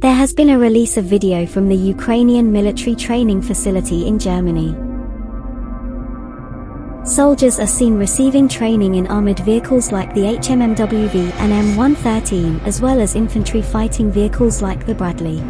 There has been a release of video from the Ukrainian military training facility in Germany. Soldiers are seen receiving training in armored vehicles like the HMMWV and M113 as well as infantry fighting vehicles like the Bradley.